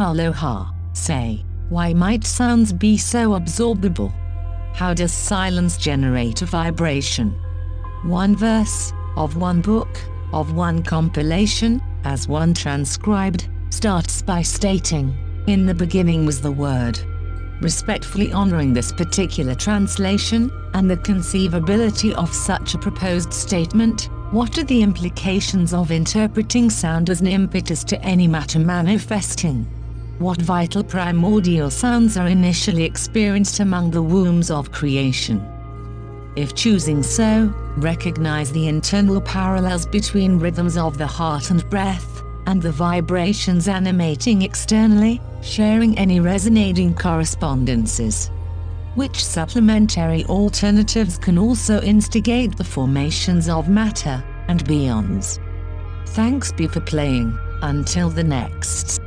Aloha, say, why might sounds be so absorbable? How does silence generate a vibration? One verse, of one book, of one compilation, as one transcribed, starts by stating, In the beginning was the Word. Respectfully honoring this particular translation, and the conceivability of such a proposed statement, what are the implications of interpreting sound as an impetus to any matter manifesting? What vital primordial sounds are initially experienced among the wombs of creation? If choosing so, recognize the internal parallels between rhythms of the heart and breath, and the vibrations animating externally, sharing any resonating correspondences. Which supplementary alternatives can also instigate the formations of matter, and beyonds. Thanks be for playing, until the next